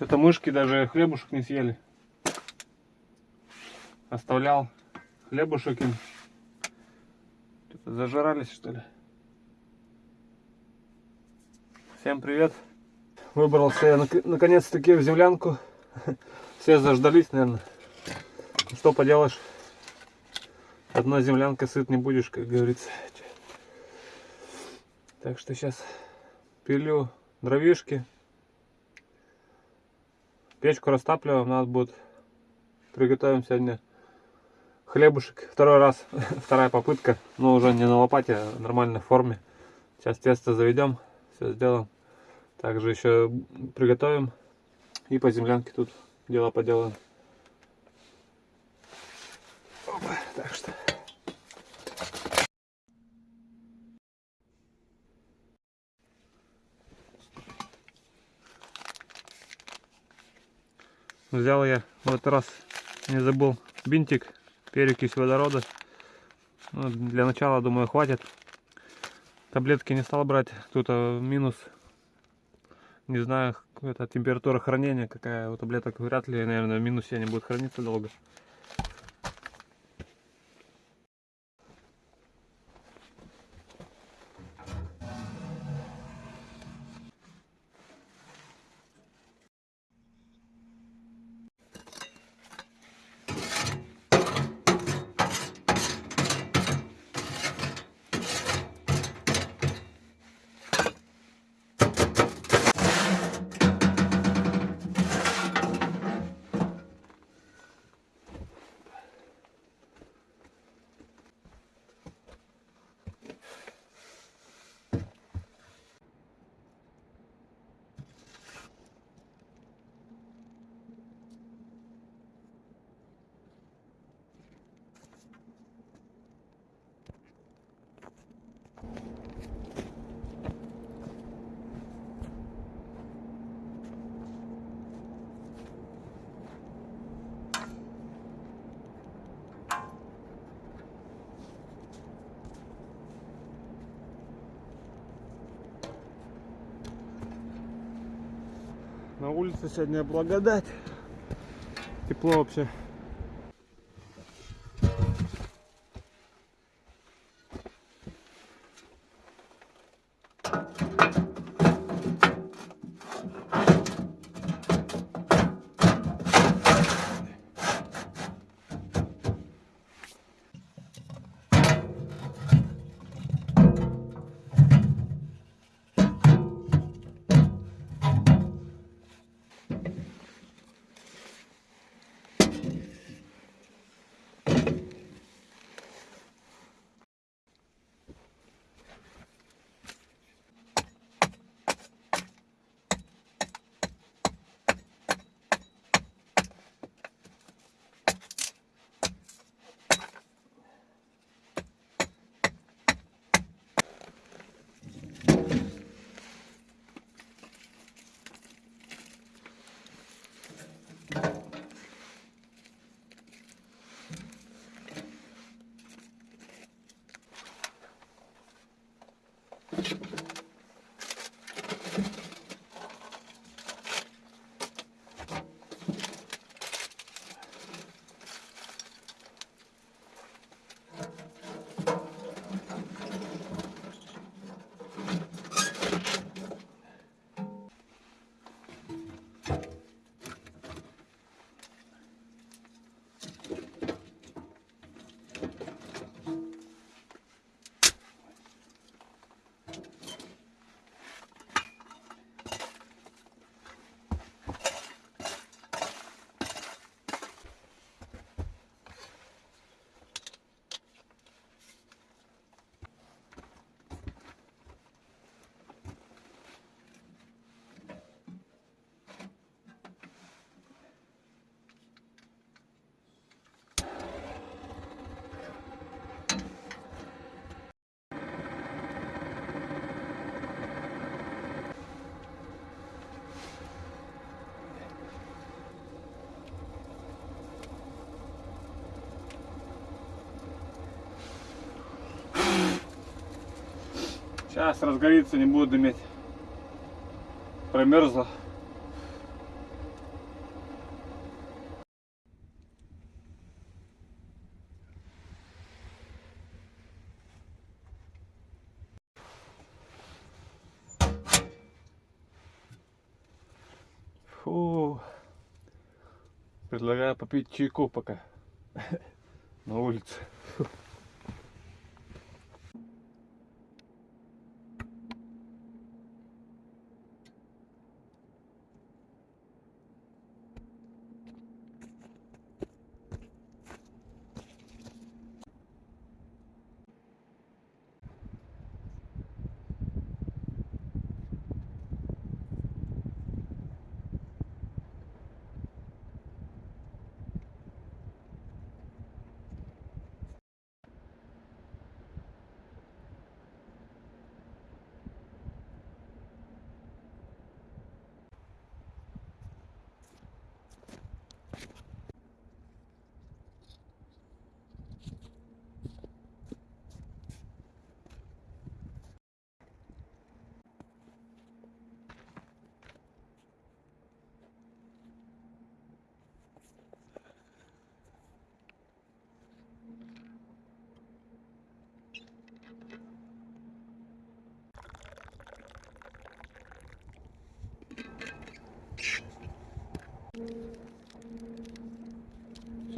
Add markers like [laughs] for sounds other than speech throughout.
Что-то мышки даже хлебушек не съели. Оставлял хлебушек им. Что-то зажирались, что ли. Всем привет. Выбрался я нак- наконец-таки в землянку. [laughs] Все заждались, наверное. Что поделаешь. Одной землянкой сыт не будешь, как говорится. Так что сейчас пилю дровишки. Печку растапливаем, надо будет приготовим сегодня хлебушек. Второй раз, [laughs] вторая попытка, но уже не на лопате, а в нормальной форме. Сейчас тесто заведем, все сделаем. Также еще приготовим и по землянке тут дела поделаем. Опа, так что. Взял я в этот раз, не забыл, бинтик, перекись водорода. Ну, для начала, думаю, хватит. Таблетки не стал брать, тут а, минус. Не знаю, это температура хранения какая у таблеток. Вряд ли, наверное, в минусе они будут храниться долго. На улице сегодня благодать. Тепло вообще. Сейчас разгорится, не будет дымить. Промерзла. Фу. Предлагаю попить чайку пока [laughs] на улице.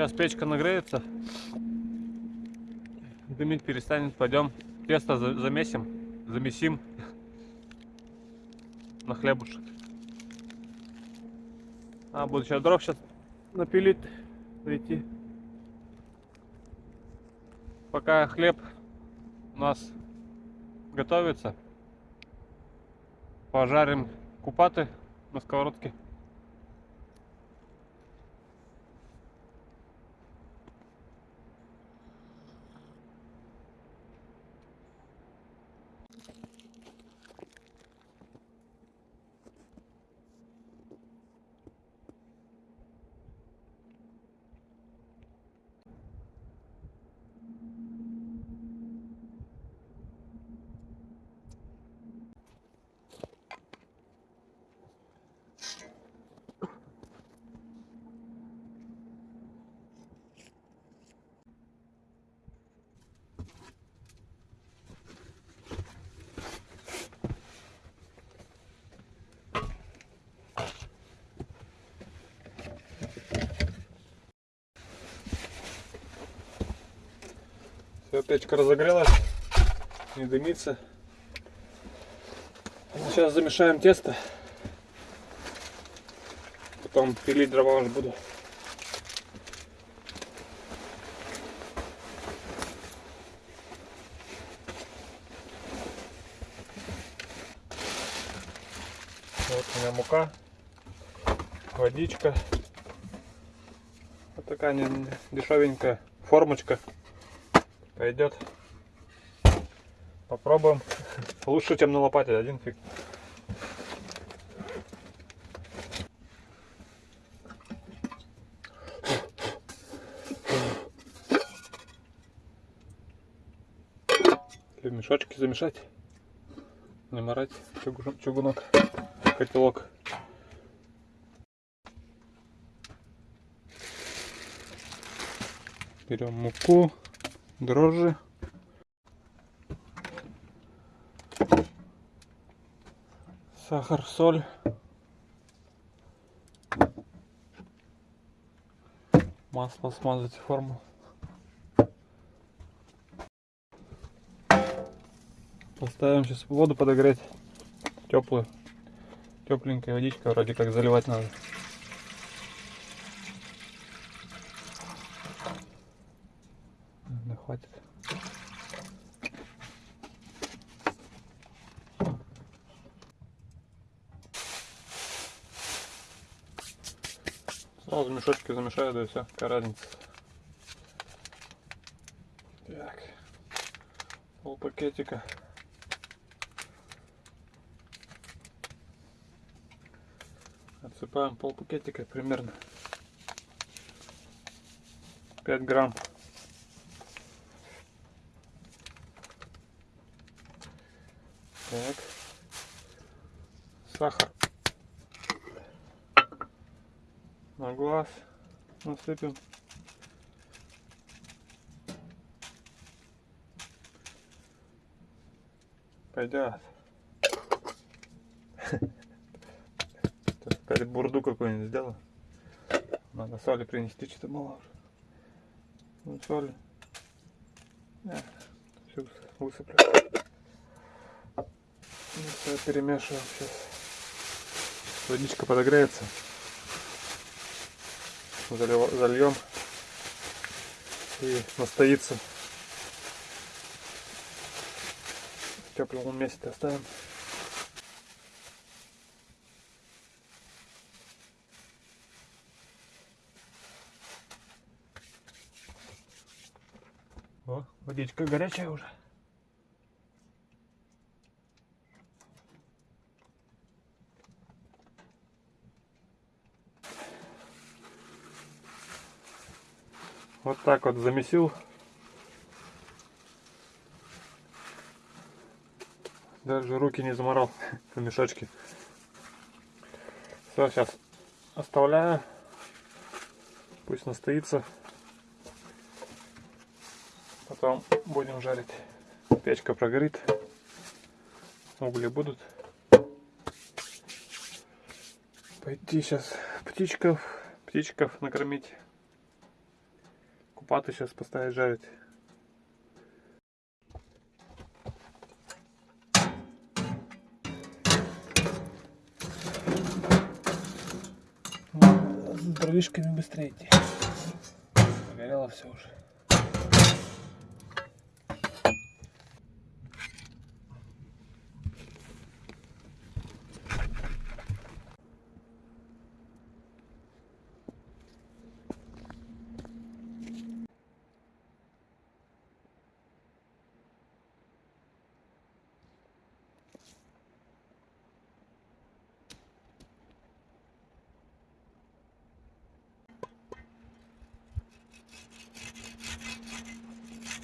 Сейчас печка нагреется. Дымить перестанет. Пойдем тесто за- замесим. Замесим [laughs] на хлебушек. А, буду сейчас дров сейчас напилить. Прийти. Пока хлеб у нас готовится. Пожарим купаты на сковородке. Все, печка разогрелась, не дымится. Сейчас замешаем тесто. Потом пилить дрова уже буду. Вот у меня мука, водичка. Вот такая дешевенькая формочка пойдет. Попробуем. [laughs] Лучше, чем на лопате, один фиг. Или в мешочки замешать. Не морать чугу- чугунок, котелок. Берем муку, дрожжи. Сахар, соль. Масло смазать форму. Поставим сейчас воду подогреть. Теплую. Тепленькая водичка, вроде как заливать надо. Да хватит. Сразу мешочки замешаю, да и все, какая разница. Так. Пол пакетика. Отсыпаем пол пакетика примерно. 5 грамм. Так. Сахар. На глаз насыпем. Пойдет. говорит, бурду какую-нибудь сделал. Надо соли принести, что-то мало уже. Ну, соли. Все высыплю. Ну, все перемешиваем сейчас. Водичка подогреется. Зальем. И настоится. В теплом месте оставим. О, водичка горячая уже. Вот так вот замесил. Даже руки не заморал [laughs] в мешочке. Все, сейчас оставляю. Пусть настоится. Потом будем жарить. Печка прогорит. Угли будут. Пойти сейчас птичков, птичков накормить. Купаты сейчас поставить жарить. С дровишками быстрее идти. Горело все уже.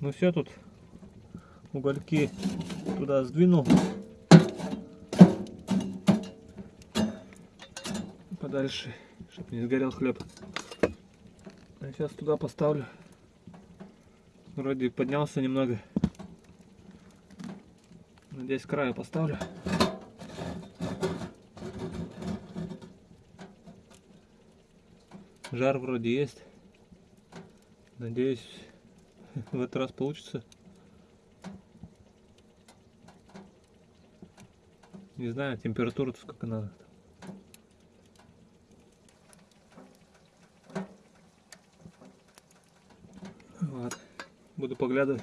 Ну все тут угольки туда сдвинул. Подальше, чтобы не сгорел хлеб. Сейчас туда поставлю. Вроде поднялся немного. Надеюсь, края поставлю. Жар вроде есть. Надеюсь, [laughs] в этот раз получится. Не знаю, температура сколько надо. Вот. Буду поглядывать.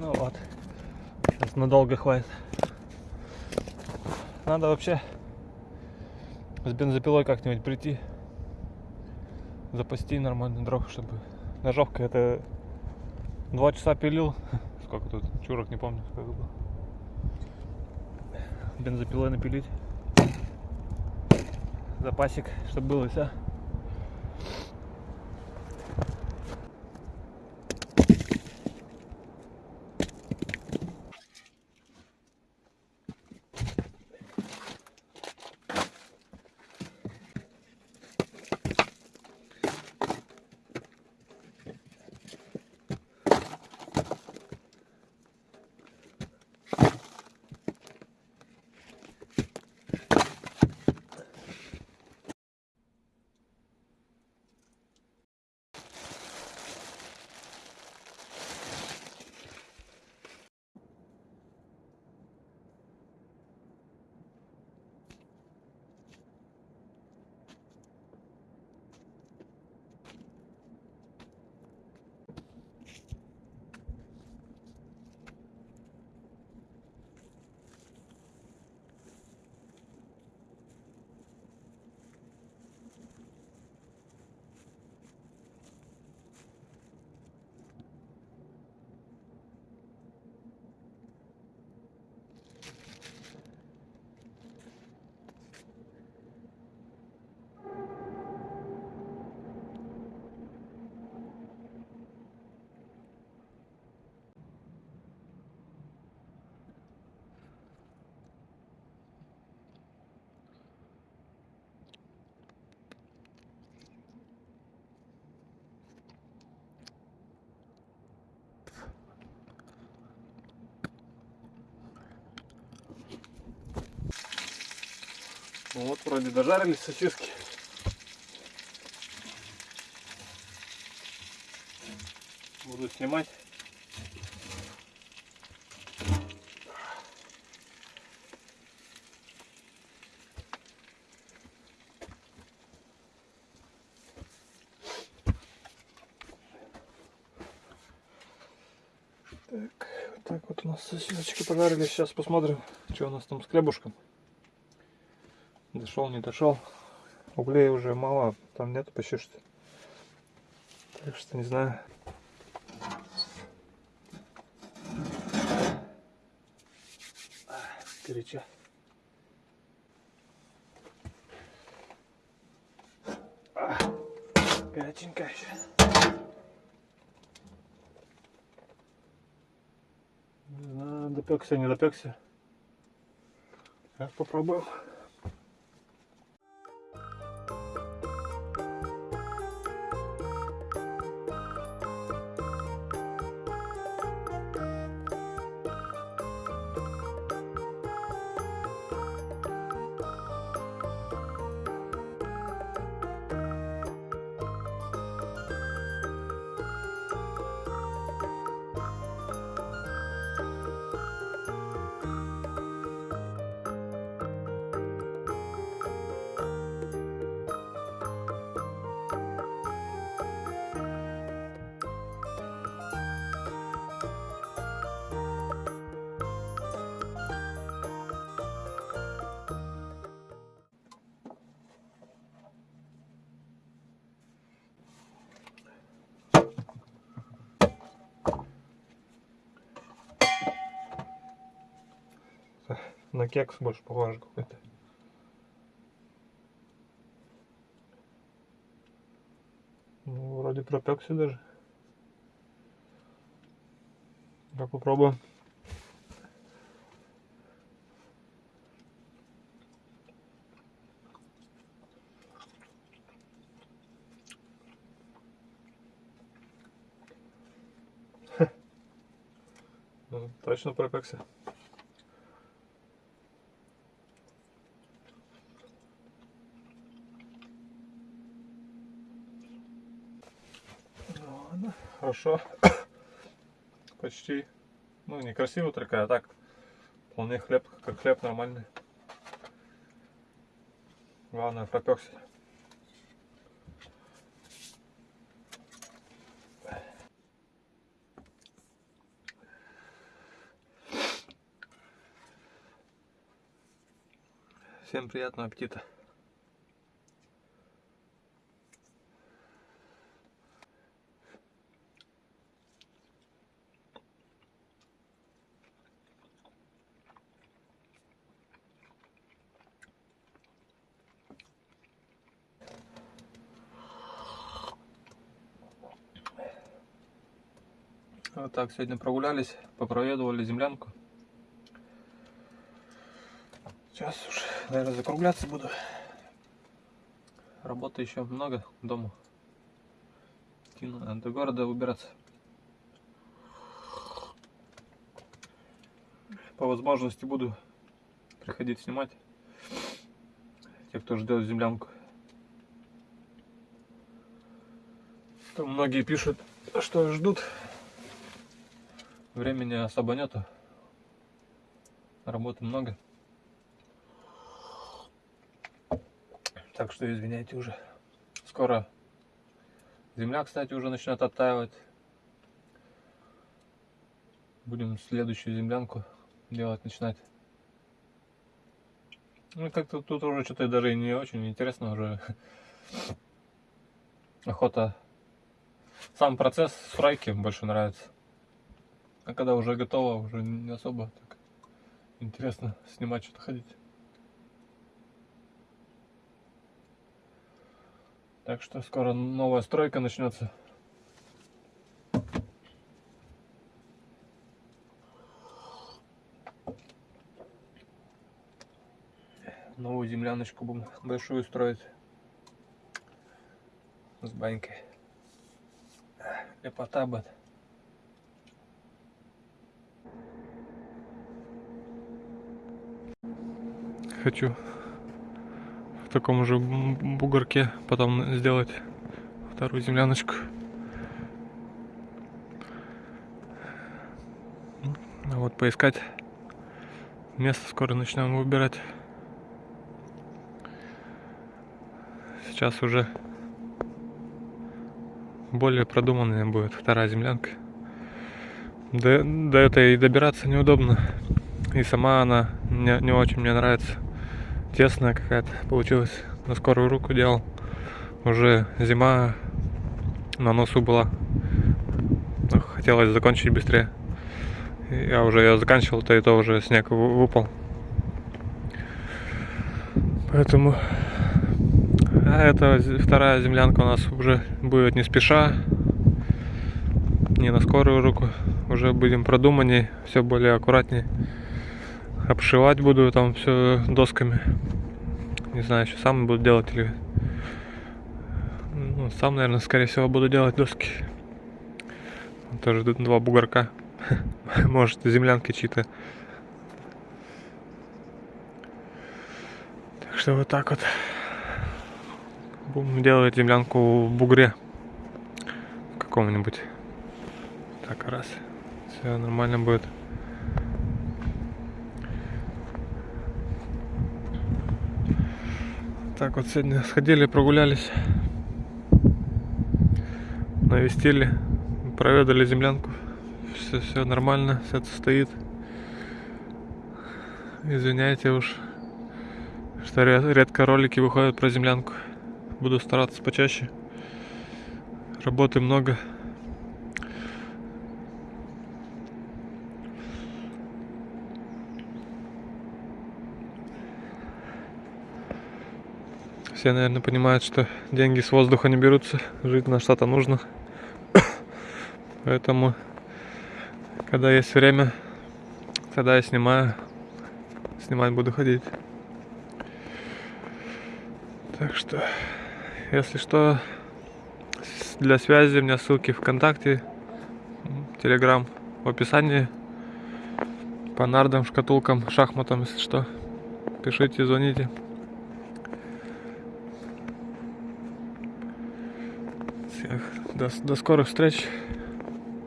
Ну вот. Сейчас надолго хватит. Надо вообще с бензопилой как-нибудь прийти. Запасти нормально дров, чтобы... Ножовка это два часа пилил. [laughs] Сколько тут? Чурок не помню, сколько было. Бензопилой напилить. Запасик, чтобы было все. Вот вроде дожарились сосиски. Буду снимать. Так, вот так вот у нас сосисочки пожарили. Сейчас посмотрим, что у нас там с хлебушком. Дошел, не дошел. Углей уже мало, там нету почти что. Так что не знаю. Горячо. Горяченько еще. Допекся, не допекся. Сейчас попробуем. На кекс больше похоже какой-то. Ну, вроде пропекся даже. Давай попробуем. [laughs] Ну, Точно пропекся. Хорошо. Почти. Ну, не красиво только, а так. Вполне хлеб, как хлеб нормальный. Главное, пропекся. Всем приятного аппетита. Вот так сегодня прогулялись, попроведывали землянку. Сейчас уж, наверное, закругляться буду. Работы еще много дома. Идти надо до города выбираться. По возможности буду приходить снимать. Те, кто ждет землянку. Там многие пишут, что ждут. Времени особо нету. Работы много. Так что извиняйте уже. Скоро земля, кстати, уже начнет оттаивать. Будем следующую землянку делать, начинать. Ну, как-то тут уже что-то даже не очень интересно уже. [laughs] Охота. Сам процесс фрайки больше нравится. А когда уже готово, уже не особо так интересно снимать, что-то ходить. Так что скоро новая стройка начнется. Новую земляночку будем большую строить. С банькой. Лепота будет. Хочу в таком же бугорке потом сделать вторую земляночку. Вот поискать место скоро начнем выбирать. Сейчас уже более продуманная будет вторая землянка. До, до этой добираться неудобно. И сама она не, не очень мне нравится. Тесная какая-то получилась. На скорую руку делал. Уже зима на носу была. Хотелось закончить быстрее. Я уже ее заканчивал, то и то уже снег вы- выпал. Поэтому а эта з- вторая землянка у нас уже будет не спеша, не на скорую руку. Уже будем продуманней, все более аккуратнее. Обшивать буду там все досками. Не знаю, еще сам буду делать или... Ну, сам, наверное, скорее всего, буду делать доски. Тоже д- два бугорка. [laughs] Может, землянки чьи-то. Так что вот так вот. Будем делать землянку в бугре. Каком-нибудь. Так, раз. Все нормально будет. Так вот сегодня сходили, прогулялись. Навестили. Проведали землянку. Все, все нормально, все это стоит. Извиняйте уж, что ре- редко ролики выходят про землянку. Буду стараться почаще. Работы много. Все, наверное, понимают, что деньги с воздуха не берутся. Жить на что-то нужно. [coughs] Поэтому, когда есть время, тогда я снимаю. Снимать буду ходить. Так что, если что, для связи у меня ссылки ВКонтакте, Телеграм в описании. По нардам, шкатулкам, шахматам, если что. Пишите, звоните. До, до скорых встреч.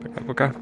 Пока-пока.